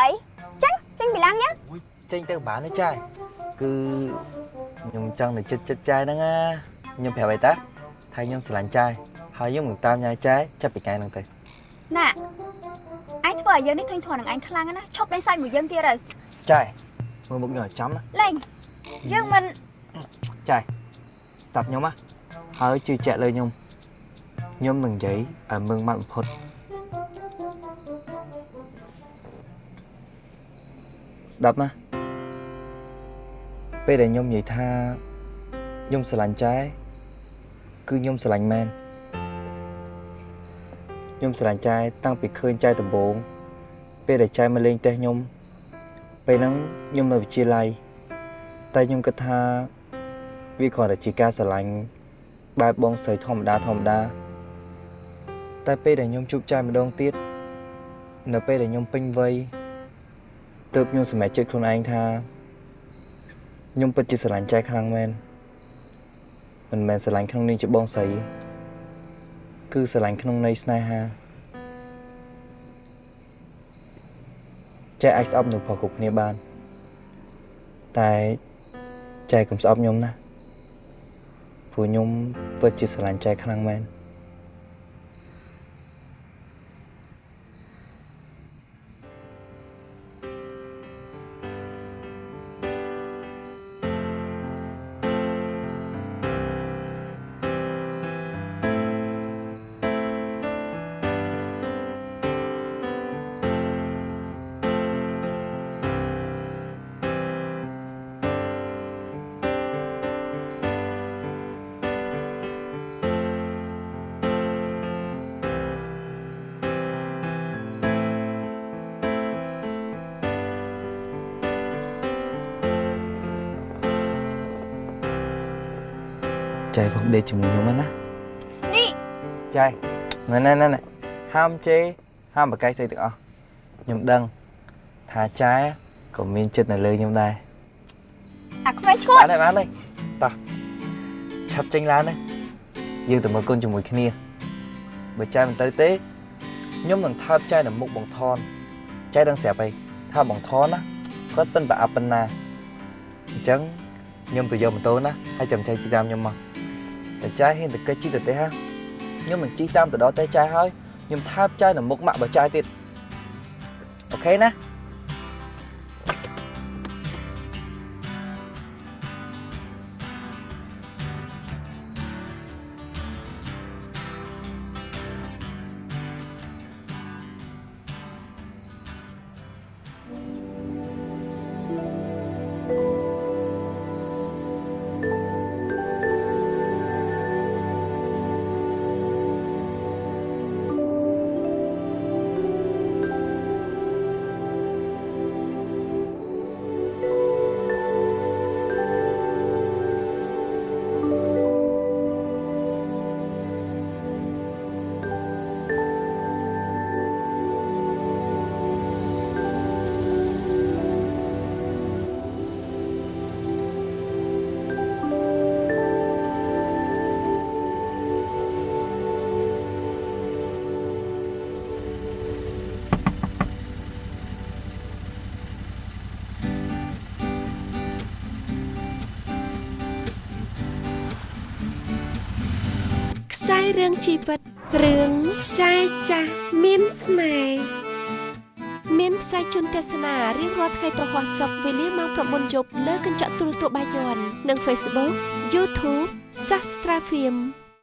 អីចាញ់ចាញ់ពីឡានយើងចេញទៅបានទេចាយគឺខ្ញុំចង់ទៅចិត្តចិត្តចាយហ្នឹងណាខ្ញុំប្រាប់អីតាថាខ្ញុំស្រឡាញ់ចាយហើយខ្ញុំនឹងតាមញ៉ាយចាយចាប់ពីថ្ងៃហ្នឹងទៅណាអញធ្វើឲ្យយើងនេះធុញធន់នឹងអញខ្លាំងណាស់ឈប់លេងសាច់មួយយើងទៀតទៅចាយមើលមុខខ្ញុំឲ្យចំណាលេងយើងមិនចាយស្ដាប់ខ្ញុំណាហើយជឿជាក់លើខ្ញុំខ្ញុំនឹងនិយាយឲ្យមឹងម៉ាត់បំផុត ស្ដាប់ណាពេលដែលខ្ញុំនិយាយថាខ្ញុំស្រឡាញ់ចាយគឺខ្ញុំស្រឡាញ់មែនខ្ញុំស្រឡាញ់ចាយតាំងពីឃើញចាយដំបូងពេលដែលចាយមកលេងផ្ទះខ្ញុំពេលហ្នឹងខ្ញុំនៅវិទ្យាល័យតែខ្ញុំគិតថាវាគ្រាន់តែជាការស្រឡាញ់បែបបងស្រីធម្មតាធម្មតាតែពេលដែលខ្ញុំជួបចាយម្ដងទៀតនៅពេលដែលខ្ញុំពេញវ័យ ទើបខ្ញុំសម្រេចចិត្តខ្លួនឯងថាខ្ញុំពិតជាស្រឡាញ់ចាយខ្លាំងមែនមិនមែនស្រឡាញ់ក្នុងនាមជាបងស្រីគឺស្រឡាញ់ក្នុងន័យស្នេហាចាយអាចស្អប់នៅព្រោះគ្រប់គ្នាបានតែចាយកុំស្អប់ខ្ញុំណាព្រោះខ្ញុំពិតជាស្រឡាញ់ចែខ្លាំងមែន ចែផងដេកជាមួយខ្ញុំហ្នឹងណានេះចែណែណែណែណែហាមជេរហាមបកកាយស្អីទាំងអស់ខ្ញុំដឹងថាចែក៏មានចិត្តនៅលើខ្ញុំដែរអាក្មេងឈួតបានហើយបានហើយតោះឆាប់ចេញឡានណាយើងទៅមើលគុណជាមួយគ្នាបើចែមិនទៅទេខ្ញុំនឹងថើបចែនៅមុខបងថនចែដឹងស្រាប់អីថាបងថនណាគាត់ពិនប្រអាប់ប៉ុណ្ណាអញ្ចឹងខ្ញុំទៅយកម៉ូតូណាហើយចាំចែជិះតាមខ្ញុំមក តែចែហ៊ានទៅកិច្ចជិះទៅទេហ่าខ្ញុំនឹងជិះតាមទៅដល់ទេចែហើយខ្ញុំថើបចែនៅមុខម៉ាក់បើចែទៀតអូខេណា ខ្សែរឿងជីវិតរឿងចាយចាស់មានស្នេហ៍មានផ្សាយជូនទស្សនារៀងរាល់ថ្ងៃប្រហ័សសុកវេលាម៉ោង9យប់លើកញ្ចក់ទូរទស្សន៍បាយ័ននិង Facebook YouTube Sastra Film